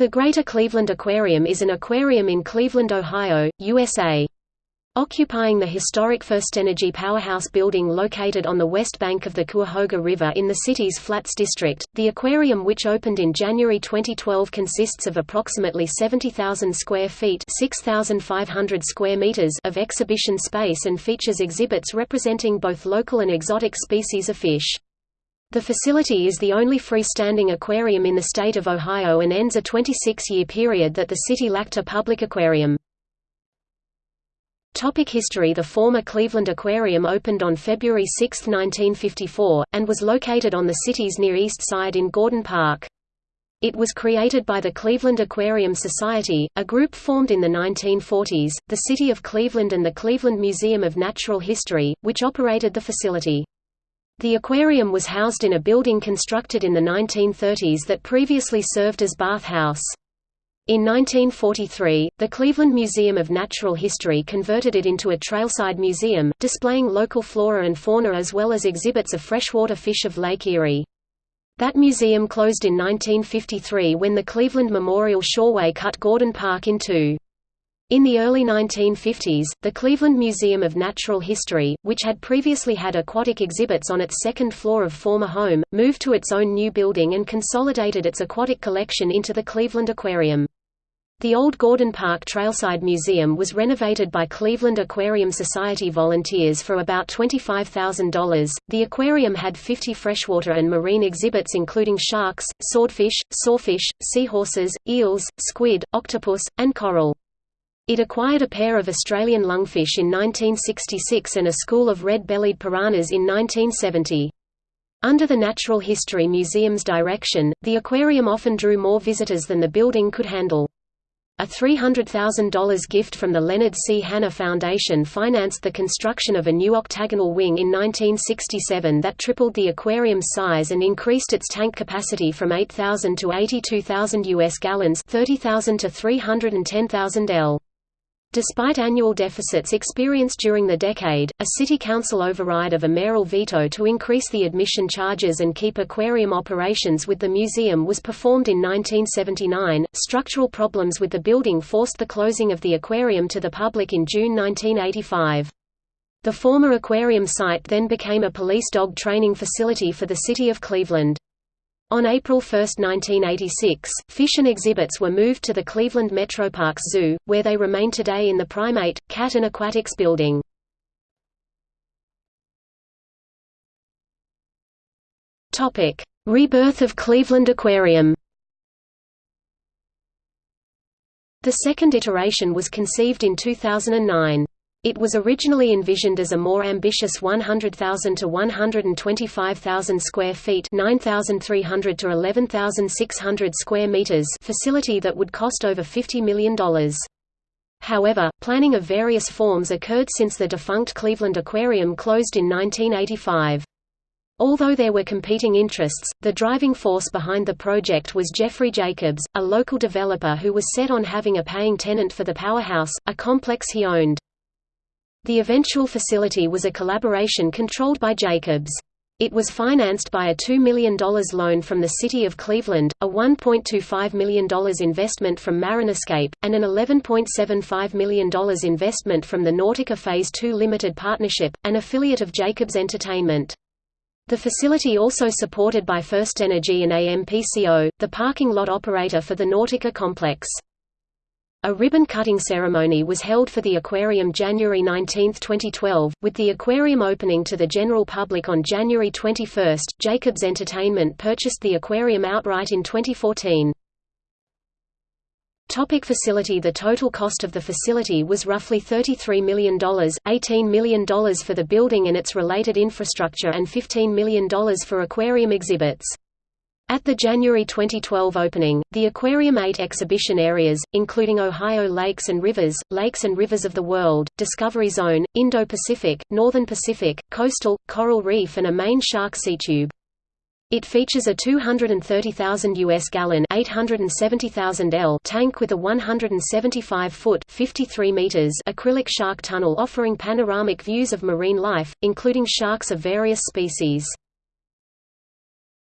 The Greater Cleveland Aquarium is an aquarium in Cleveland, Ohio, USA. Occupying the historic FirstEnergy powerhouse building located on the west bank of the Cuyahoga River in the city's Flats district, the aquarium which opened in January 2012 consists of approximately 70,000 square feet 6,500 square meters of exhibition space and features exhibits representing both local and exotic species of fish. The facility is the only freestanding aquarium in the state of Ohio and ends a 26-year period that the city lacked a public aquarium. Topic history The former Cleveland Aquarium opened on February 6, 1954, and was located on the city's Near East Side in Gordon Park. It was created by the Cleveland Aquarium Society, a group formed in the 1940s, the City of Cleveland and the Cleveland Museum of Natural History, which operated the facility. The aquarium was housed in a building constructed in the 1930s that previously served as bath house. In 1943, the Cleveland Museum of Natural History converted it into a trailside museum, displaying local flora and fauna as well as exhibits of freshwater fish of Lake Erie. That museum closed in 1953 when the Cleveland Memorial Shoreway cut Gordon Park in two. In the early 1950s, the Cleveland Museum of Natural History, which had previously had aquatic exhibits on its second floor of former home, moved to its own new building and consolidated its aquatic collection into the Cleveland Aquarium. The old Gordon Park Trailside Museum was renovated by Cleveland Aquarium Society volunteers for about $25,000. The aquarium had 50 freshwater and marine exhibits including sharks, swordfish, sawfish, seahorses, eels, squid, octopus, and coral. It acquired a pair of Australian lungfish in 1966 and a school of red-bellied piranhas in 1970. Under the Natural History Museum's direction, the aquarium often drew more visitors than the building could handle. A $300,000 gift from the Leonard C. Hanna Foundation financed the construction of a new octagonal wing in 1967 that tripled the aquarium's size and increased its tank capacity from 8,000 to 82,000 U.S. gallons 30,000 to 310,000 L. Despite annual deficits experienced during the decade, a city council override of a mayoral veto to increase the admission charges and keep aquarium operations with the museum was performed in 1979. Structural problems with the building forced the closing of the aquarium to the public in June 1985. The former aquarium site then became a police dog training facility for the city of Cleveland. On April 1, 1986, fish and exhibits were moved to the Cleveland Metroparks Zoo, where they remain today in the Primate, Cat and Aquatics building. Rebirth of Cleveland Aquarium The second iteration was conceived in 2009. It was originally envisioned as a more ambitious 100,000 to 125,000 square feet 9,300 to 11,600 square meters facility that would cost over $50 million. However, planning of various forms occurred since the defunct Cleveland Aquarium closed in 1985. Although there were competing interests, the driving force behind the project was Jeffrey Jacobs, a local developer who was set on having a paying tenant for the powerhouse, a complex he owned. The eventual facility was a collaboration controlled by Jacobs. It was financed by a $2 million loan from the City of Cleveland, a $1.25 million investment from Marinescape, and an $11.75 million investment from the Nautica Phase II Limited Partnership, an affiliate of Jacobs Entertainment. The facility also supported by FirstEnergy and AMPCO, the parking lot operator for the Nautica complex. A ribbon-cutting ceremony was held for the aquarium January 19, 2012, with the aquarium opening to the general public on January 21. Jacobs Entertainment purchased the aquarium outright in 2014. Topic facility The total cost of the facility was roughly $33 million, $18 million for the building and its related infrastructure and $15 million for aquarium exhibits. At the January 2012 opening, the aquarium eight exhibition areas, including Ohio Lakes and Rivers, Lakes and Rivers of the World, Discovery Zone, Indo-Pacific, Northern Pacific, Coastal, Coral Reef and a main shark sea tube. It features a 230,000 US gallon 870,000 L tank with a 175-foot 53 meters acrylic shark tunnel offering panoramic views of marine life, including sharks of various species.